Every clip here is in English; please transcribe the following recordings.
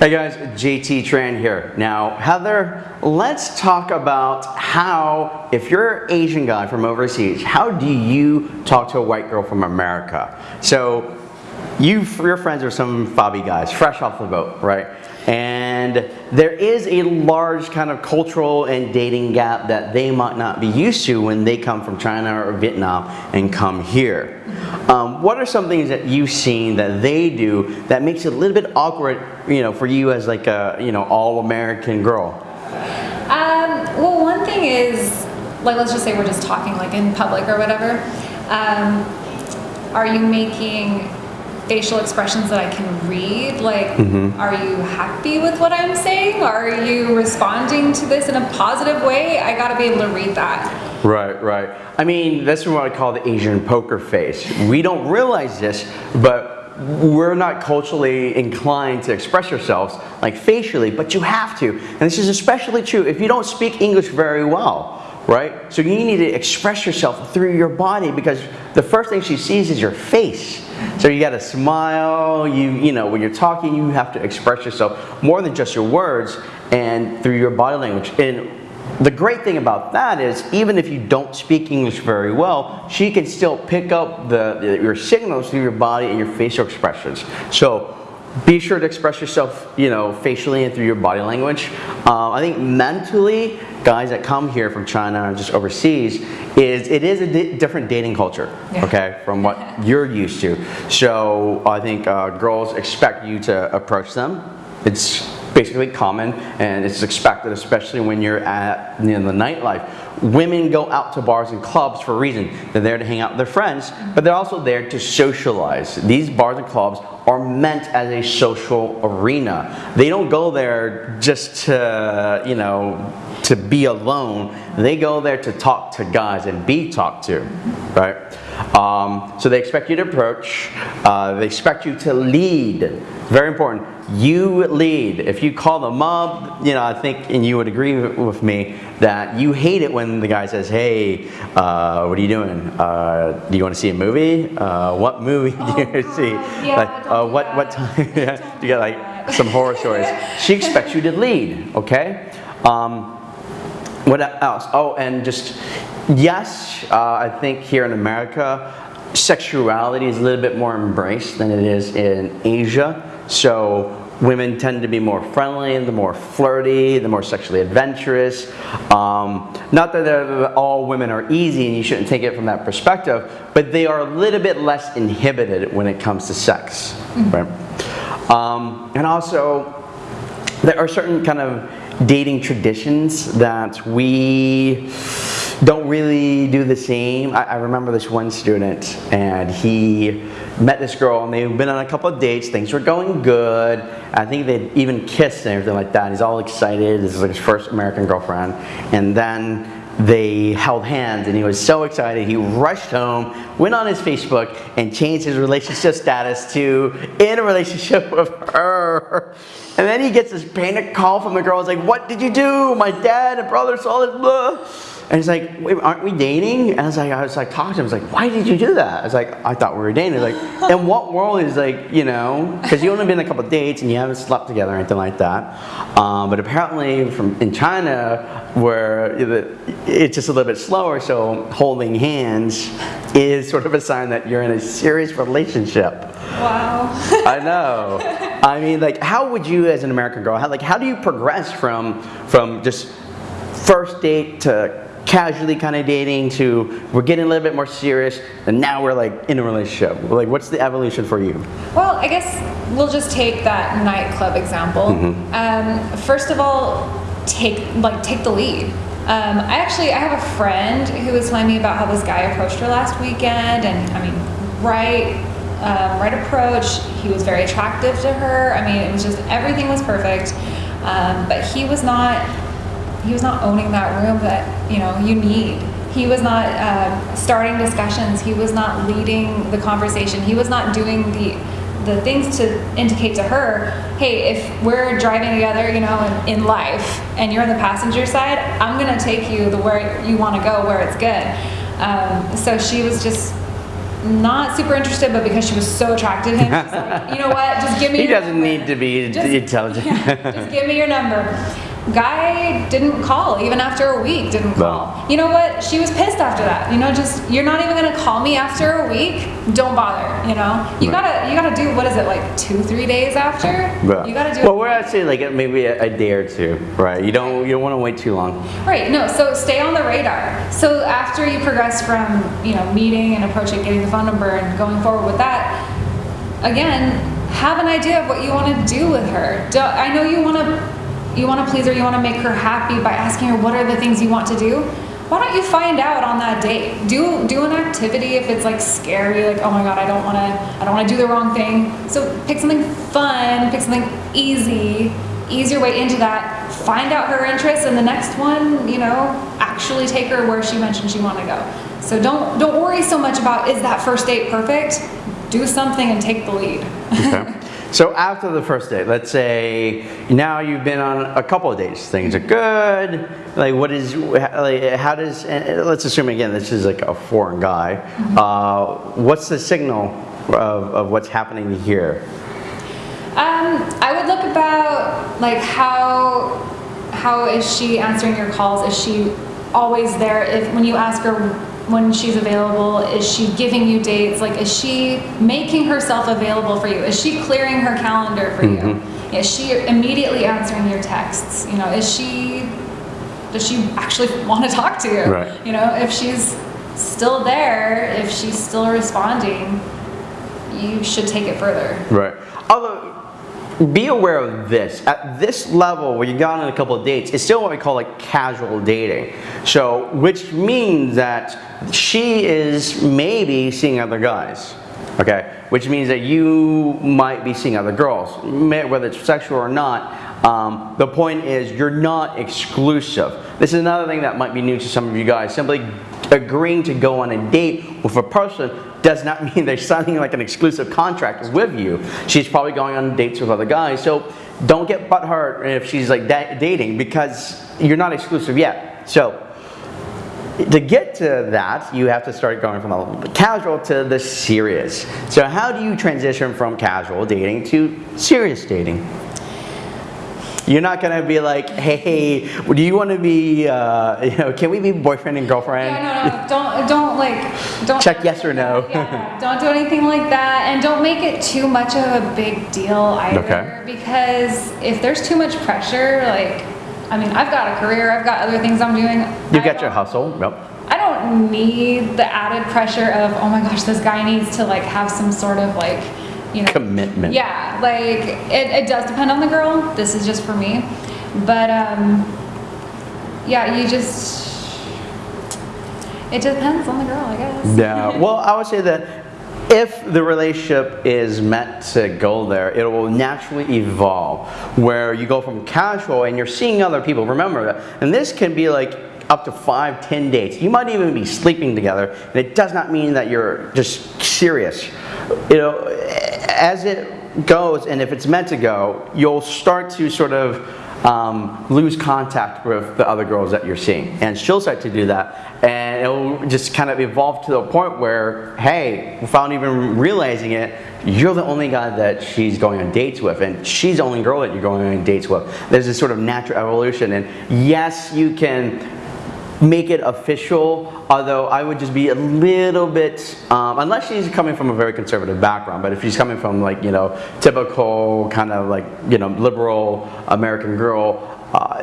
Hey guys, JT Tran here. Now, Heather, let's talk about how, if you're an Asian guy from overseas, how do you talk to a white girl from America? So, you, your friends are some fobby guys, fresh off the boat, right? And there is a large kind of cultural and dating gap that they might not be used to when they come from China or Vietnam and come here. Um, what are some things that you've seen that they do that makes it a little bit awkward, you know, for you as like a, you know, all-American girl? Um, well, one thing is, like, let's just say we're just talking like in public or whatever. Um, are you making facial expressions that I can read? Like, Mm-hmm. are you happy with what I'm saying? Are you responding to this in a positive way? I gotta be able to read that. Right, right. I mean, that's what I call the Asian poker face. We don't realize this, but we're not culturally inclined to express ourselves like facially, but you have to. And this is especially true if you don't speak English very well, right? So you need to express yourself through your body because the first thing she sees is your face. So you gotta smile, you, you know, when you're talking, you have to express yourself more than just your words and through your body language. And the great thing about that is even if you don't speak English very well, she can still pick up the- your signals through your body and your facial expressions. So be sure to express yourself, you know, facially and through your body language. Um, I think mentally, guys that come here from China or just overseas, is it is a di- different dating culture, Yeah. okay, from what you're used to. So I think uh, girls expect you to approach them. It's basically common and it's expected, especially when you're at you know, the nightlife. Women go out to bars and clubs for a reason. They're there to hang out with their friends, but they're also there to socialize. These bars and clubs are meant as a social arena. They don't go there just to, you know, to be alone. They go there to talk to guys and be talked to, right? Um, so they expect you to approach. Uh, they expect you to lead. Very important. You lead. If you call them up, you know, I think, and you would agree with me that you hate it when the guy says, "Hey, uh, what are you doing? Uh, do you want to see a movie? Uh, what movie do you God. see? Yeah, like, uh, what what time? yeah, you got like some horror stories. She expects you to lead. Okay. Um, what else? Oh, and just yes, uh, I think here in America, sexuality is a little bit more embraced than it is in Asia. So women tend to be more friendly, the more flirty, the more sexually adventurous. Um, not that all women are easy and you shouldn't take it from that perspective, but they are a little bit less inhibited when it comes to sex, right? Um, and also, there are certain kind of dating traditions that we don't really do the same. I, I remember this one student and he met this girl and they've been on a couple of dates. Things were going good. I think they'd even kissed and everything like that. He's all excited. This is like his first American girlfriend. And then they held hands and he was so excited. He rushed home, went on his Facebook and changed his relationship status to in a relationship with her. And then he gets this panic call from the girl. It's like, what did you do? My dad and brother saw this. Blah. And he's like, wait, aren't we dating? And I was like, I was like talking to him. I was like, why did you do that? I was like, I thought we were dating. Like, in what world is like, you know, because you only been a couple of dates and you haven't slept together or anything like that. Um, but apparently from in China, where it's just a little bit slower, so holding hands is sort of a sign that you're in a serious relationship. Wow. I know. I mean, like, how would you, as an American girl, how, like, how do you progress from from just first date to casually kind of dating to we're getting a little bit more serious, and now we're like in a relationship? Like, what's the evolution for you? Well, I guess we'll just take that nightclub example. Mm-hmm. Um, first of all, take like take the lead. Um, I actually I have a friend who was telling me about how this guy approached her last weekend, and I mean, right, um, right approach. He was very attractive to her. I mean, it was just everything was perfect, um, but he was not he was not owning that room that you know you need he was not uh, starting discussions he was not leading the conversation he was not doing the the things to indicate to her hey if we're driving together you know in, in life and you're on the passenger side i'm going to take you the where you want to go where it's good um, so she was just not super interested, but because she was so attracted to him, she's like, you know what? Just give me. He doesn't number." need to be Just- intelligent. yeah, just give me your number. Guy didn't call even after a week. Didn't call. You know what? She was pissed after that. You know, just you're not even gonna call me after a week. Don't bother. You know, you Right. gotta you gotta do what is it like two three days after? But- You gotta do. Well, we're I'd say like maybe a, a day or two, right? You don't you don't want to wait too long. Right, no, so stay on the radar. So after you progress from, you know, meeting and approaching, getting the phone number and going forward with that, again, have an idea of what you want to do with her. Do, I know you want to you want to please her, you want to make her happy by asking her what are the things you want to do. Why don't you find out on that date? Do do an activity if it's like scary, like oh my god, I don't want to I don't want to do the wrong thing. So pick something fun, pick something easy, ease your way into that. Find out her interests, and the next one, you know, actually take her where she mentioned she wanted to go. So don't don't worry so much about is that first date perfect. Do something and take the lead. Okay. so after the first date, let's say now you've been on a couple of dates, things are good. Like, what is like? How does? Let's assume again this is like a foreign guy. Uh, what's the signal of, of what's happening here? Um, I would look about like how how is she answering your calls? Is she always there? If when you ask her when she's available, is she giving you dates? Like, is she making herself available for you? Is she clearing her calendar for you? Mm-hmm. Is she immediately answering your texts? You know, is she does she actually want to talk to you? Right. You know, if she's still there, if she's still responding, you should take it further. Right. Although, be aware of this. At this level, where you've gone on a couple of dates, it's still what we call like casual dating. So, which means that she is maybe seeing other guys. Okay, which means that you might be seeing other girls, whether it's sexual or not. Um, the point is, you're not exclusive. This is another thing that might be new to some of you guys. Simply agreeing to go on a date with a person does not mean they're signing like an exclusive contract with you. She's probably going on dates with other guys. So don't get butthurt if she's like da- dating because you're not exclusive yet. So to get to that, you have to start going from the casual to the serious. So how do you transition from casual dating to serious dating? You're not gonna be like, hey, do you want to be, uh, you know, can we be boyfriend and girlfriend? Yeah, no, no, don't, don't like, don't. Check yes or no. Yeah, don't do anything like that, and don't make it too much of a big deal either. Okay. Because if there's too much pressure, like, I mean, I've got a career, I've got other things I'm doing. You I got your hustle. Yep. I don't need the added pressure of, oh my gosh, this guy needs to like have some sort of like, you know, Commitment. Yeah, like it, it does depend on the girl. This is just for me, but um, yeah, you just it depends on the girl, I guess. Yeah. Well, I would say that if the relationship is meant to go there, it will naturally evolve where you go from casual and you're seeing other people. Remember that. And this can be like up to five, ten dates. You might even be sleeping together, and it does not mean that you're just serious. You know, as it goes, and if it's meant to go, you'll start to sort of um, lose contact with the other girls that you're seeing. And she'll start to do that. And it'll just kind of evolve to the point where, hey, without even realizing it, you're the only guy that she's going on dates with, and she's the only girl that you're going on dates with. There's this sort of natural evolution. And yes, you can make it official, although I would just be a little bit, um, unless she's coming from a very conservative background, but if she's coming from like, you know, typical kind of like, you know, liberal American girl, uh,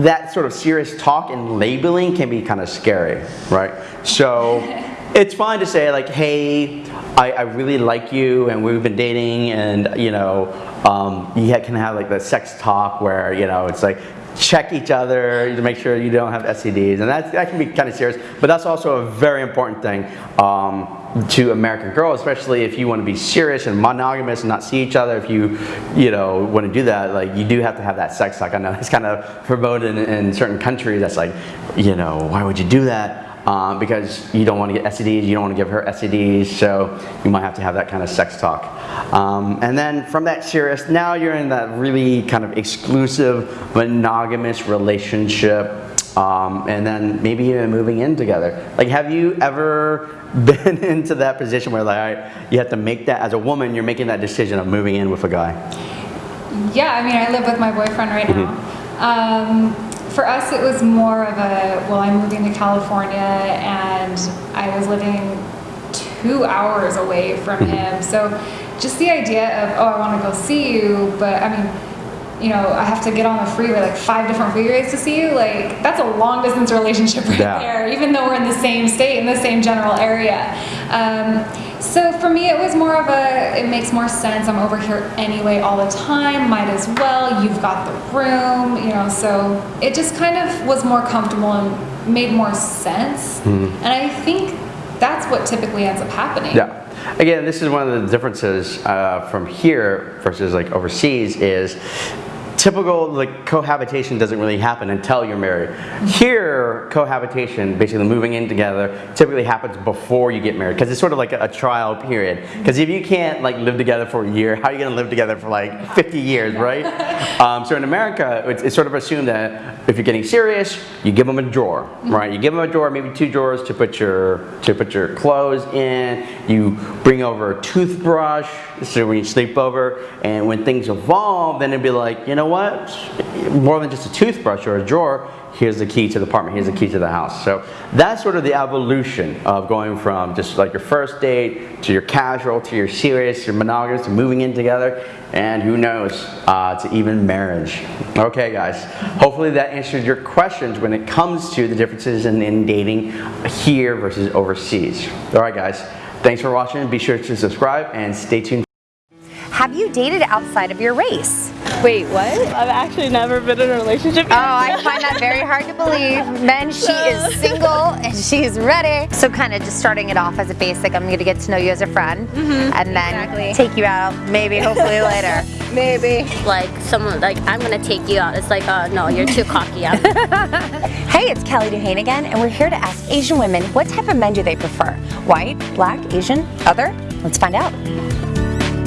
that sort of serious talk and labeling can be kind of scary, right? So it's fine to say like, hey, I, I really like you and we've been dating and, you know, um, you can have like the sex talk where, you know, it's like, check each other to make sure you don't have STDs, and that, that can be kind of serious. But that's also a very important thing um, to American girls, especially if you want to be serious and monogamous and not see each other. If you, you know, want to do that, like you do have to have that sex talk. I know it's kind of promoted in, in certain countries. That's like, you know, why would you do that? Um, because you don't want to get STDs, you don't want to give her STDs, so you might have to have that kind of sex talk. Um, and then from that serious, now you're in that really kind of exclusive monogamous relationship. um, and then maybe even moving in together. Like, have you ever been into that position where like right, you have to make that as a woman, you're making that decision of moving in with a guy? Yeah, I mean, I live with my boyfriend right now. Um, for us, it was more of a well, I'm moving to California, and I was living two hours away from him. So, just the idea of oh, I want to go see you, but I mean, you know, I have to get on the freeway like five different freeways to see you. Like that's a long distance relationship right Yeah. there, even though we're in the same state in the same general area. Um, so for me, it was more of a. It makes more sense. I'm over here anyway all the time. Might as well. You've got the room, you know. So it just kind of was more comfortable and made more sense. And I think that's what typically ends up happening. Yeah. Again, this is one of the differences uh, from here versus like overseas is typical like cohabitation doesn't really happen until you're married. Here, cohabitation, basically moving in together, typically happens before you get married because it's sort of like a, a trial period. Because if you can't like live together for a year, how are you going to live together for like 50 years, right? um, so in America, it's, it's sort of assumed that if you're getting serious, you give them a drawer, right? You give them a drawer, maybe two drawers to put your to put your clothes in. You bring over a toothbrush, so when you sleep over, and when things evolve, then it'd be like, you know what? More than just a toothbrush or a drawer. Here's the key to the apartment. Here's the key to the house. So that's sort of the evolution of going from just like your first date to your casual to your serious, your monogamous, to moving in together, and who knows, uh, to even marriage. Okay, guys. Hopefully that answered your questions when it comes to the differences in, in dating here versus overseas. All right, guys. Thanks for watching. Be sure to subscribe and stay tuned. Have you dated outside of your race? Wait, what? I've actually never been in a relationship. Oh, I find that very hard to believe. Men, she is single and she's ready. So kind of just starting it off as a basic, I'm gonna get to know you as a friend and then exactly. take you out, maybe, hopefully later. Maybe. like someone like I'm gonna take you out. It's like, uh, no, you're too cocky. Hey, it's Kelly Duhane again, and we're here to ask Asian women what type of men do they prefer? White, black, Asian, other? Let's find out.